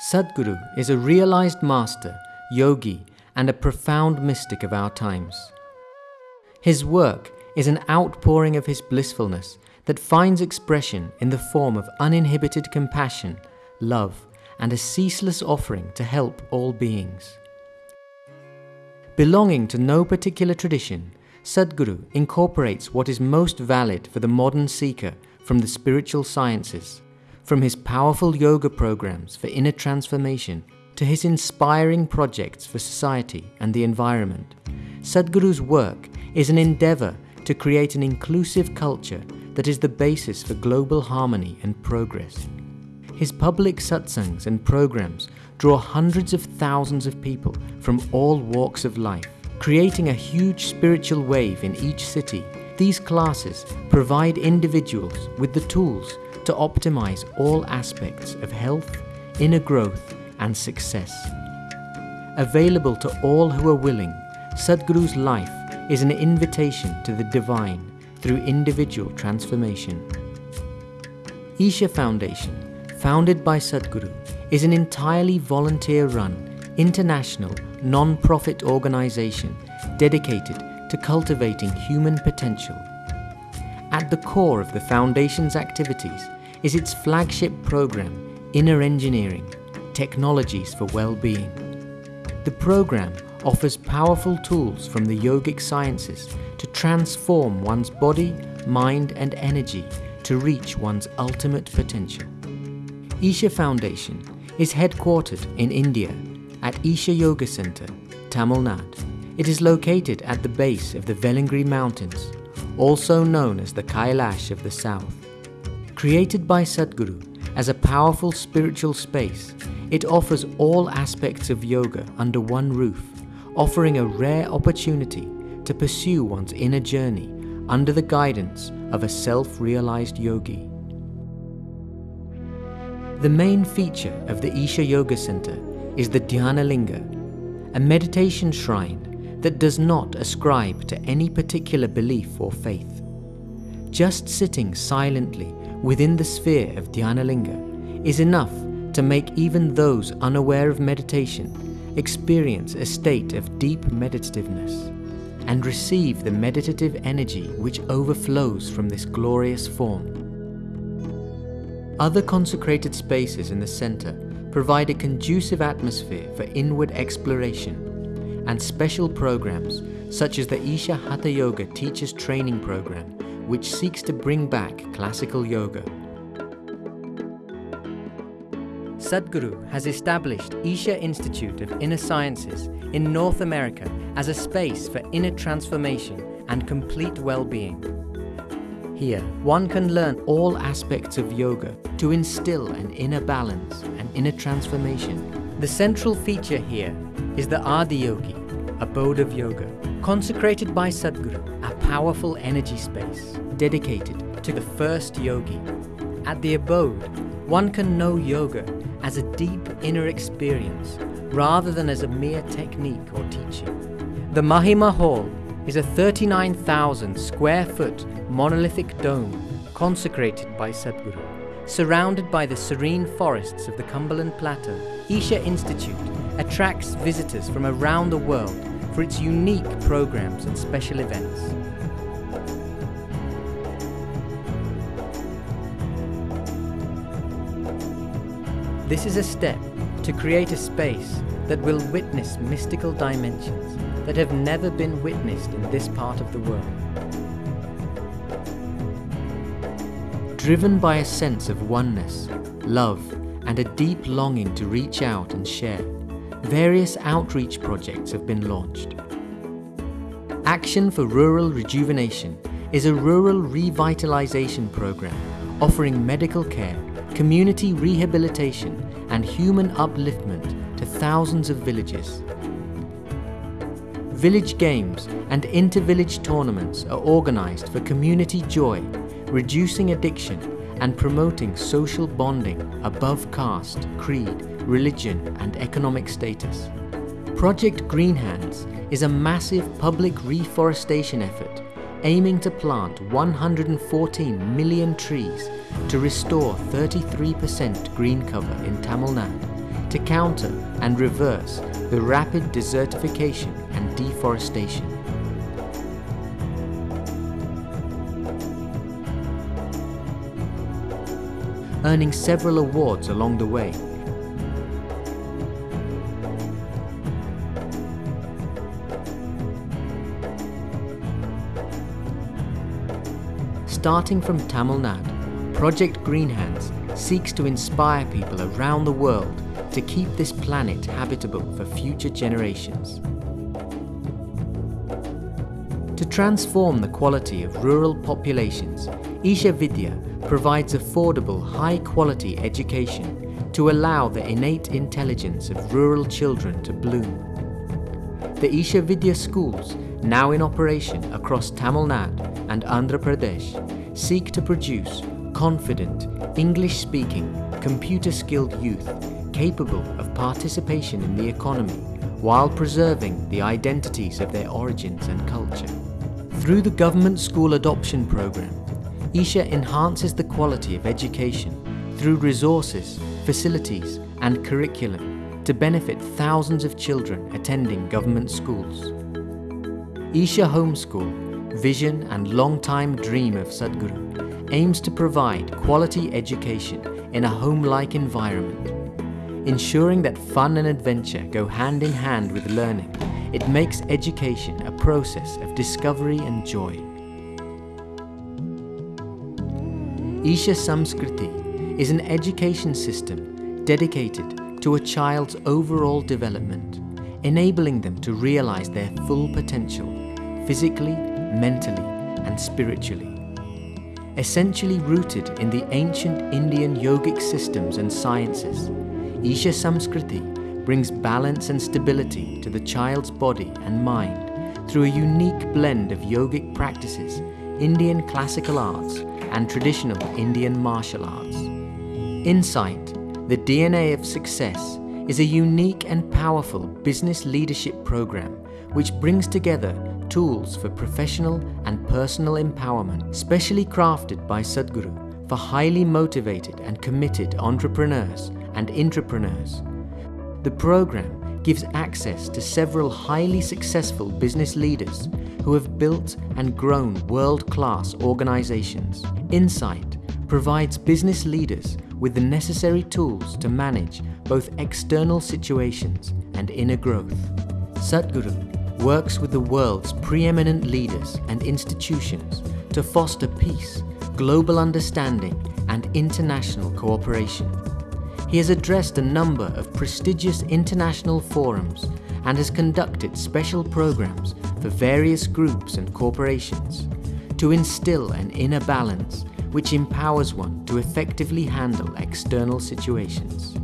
Sadhguru is a realized master, yogi, and a profound mystic of our times. His work is an outpouring of his blissfulness that finds expression in the form of uninhibited compassion, love, and a ceaseless offering to help all beings. Belonging to no particular tradition, Sadhguru incorporates what is most valid for the modern seeker from the spiritual sciences, from his powerful yoga programs for inner transformation to his inspiring projects for society and the environment. Sadhguru's work is an endeavor to create an inclusive culture that is the basis for global harmony and progress. His public satsangs and programs draw hundreds of thousands of people from all walks of life, creating a huge spiritual wave in each city. These classes provide individuals with the tools to optimize all aspects of health, inner growth, and success. Available to all who are willing, Sadhguru's life is an invitation to the divine through individual transformation. Isha Foundation, founded by Sadhguru, is an entirely volunteer run, international, non profit organization dedicated to cultivating human potential. At the core of the Foundation's activities is its flagship program, Inner Engineering Technologies for Well-Being. The program offers powerful tools from the yogic sciences to transform one's body, mind, and energy to reach one's ultimate potential. Isha Foundation is headquartered in India at Isha Yoga Center, Tamil Nadu. It is located at the base of the Velliangiri Mountains, also known as the Kailash of the South. Created by Sadhguru as a powerful spiritual space, it offers all aspects of yoga under one roof, offering a rare opportunity to pursue one's inner journey under the guidance of a self-realized yogi. The main feature of the Isha Yoga Center is the Dhyana Linga, a meditation shrine that does not ascribe to any particular belief or faith. Just sitting silently within the sphere of Dhyana Linga is enough to make even those unaware of meditation experience a state of deep meditativeness and receive the meditative energy which overflows from this glorious form. Other consecrated spaces in the center provide a conducive atmosphere for inward exploration and special programs such as the Isha Hatha Yoga Teachers Training Program which seeks to bring back classical yoga. Sadhguru has established Isha Institute of Inner Sciences in North America as a space for inner transformation and complete well-being. Here, one can learn all aspects of yoga to instill an inner balance and inner transformation. The central feature here is the Adiyogi, abode of yoga, consecrated by Sadhguru, powerful energy space dedicated to the first yogi. At the abode, one can know yoga as a deep inner experience rather than as a mere technique or teaching. The Mahima Hall is a 39,000 square foot monolithic dome consecrated by Sadhguru. Surrounded by the serene forests of the Cumberland Plateau, Isha Institute attracts visitors from around the world for its unique programs and special events. This is a step to create a space that will witness mystical dimensions that have never been witnessed in this part of the world. Driven by a sense of oneness, love, and a deep longing to reach out and share, various outreach projects have been launched. Action for Rural Rejuvenation is a rural revitalization program offering medical care, community rehabilitation, and human upliftment to thousands of villages. Village games and inter-village tournaments are organized for community joy, reducing addiction and promoting social bonding above caste, creed, religion and economic status. Project Green Hands is a massive public reforestation effort aiming to plant 114 million trees to restore 33% green cover in Tamil Nadu to counter and reverse the rapid desertification and deforestation. Earning several awards along the way, Starting from Tamil Nadu, Project Green Hands seeks to inspire people around the world to keep this planet habitable for future generations. To transform the quality of rural populations, Isha Vidya provides affordable, high-quality education to allow the innate intelligence of rural children to bloom. The Isha Vidya schools, now in operation across Tamil Nadu and Andhra Pradesh, seek to produce confident, English-speaking, computer-skilled youth capable of participation in the economy while preserving the identities of their origins and culture. Through the government school adoption program, Isha enhances the quality of education through resources, facilities and curriculum to benefit thousands of children attending government schools. Isha Homeschool, vision and long-time dream of Sadhguru, aims to provide quality education in a home-like environment. Ensuring that fun and adventure go hand in hand with learning, it makes education a process of discovery and joy. Isha Samskriti is an education system dedicated to a child's overall development, enabling them to realize their full potential physically, mentally, and spiritually. Essentially rooted in the ancient Indian yogic systems and sciences, Isha Samskriti brings balance and stability to the child's body and mind through a unique blend of yogic practices, Indian classical arts, and traditional Indian martial arts. Insight, the DNA of success, is a unique and powerful business leadership program which brings together tools for professional and personal empowerment, specially crafted by Sadhguru for highly motivated and committed entrepreneurs and intrapreneurs. The program gives access to several highly successful business leaders who have built and grown world-class organizations. Insight provides business leaders with the necessary tools to manage both external situations and inner growth. Sadhguru works with the world's preeminent leaders and institutions to foster peace, global understanding and international cooperation. He has addressed a number of prestigious international forums and has conducted special programs for various groups and corporations to instill an inner balance which empowers one to effectively handle external situations.